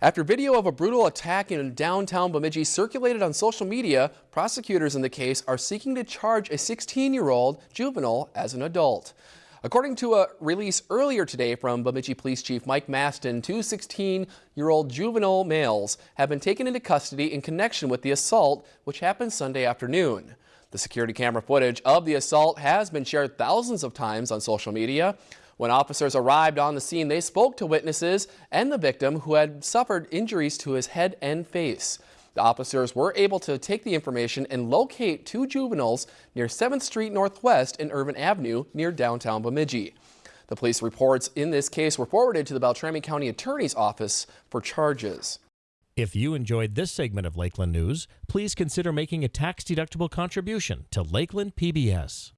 After video of a brutal attack in downtown Bemidji circulated on social media, prosecutors in the case are seeking to charge a 16-year-old juvenile as an adult. According to a release earlier today from Bemidji Police Chief Mike Mastin, two 16-year-old juvenile males have been taken into custody in connection with the assault, which happened Sunday afternoon. The security camera footage of the assault has been shared thousands of times on social media. When officers arrived on the scene, they spoke to witnesses and the victim who had suffered injuries to his head and face. The officers were able to take the information and locate two juveniles near 7th Street Northwest and Irvin Avenue near downtown Bemidji. The police reports in this case were forwarded to the Beltrami County Attorney's Office for charges. If you enjoyed this segment of Lakeland News, please consider making a tax-deductible contribution to Lakeland PBS.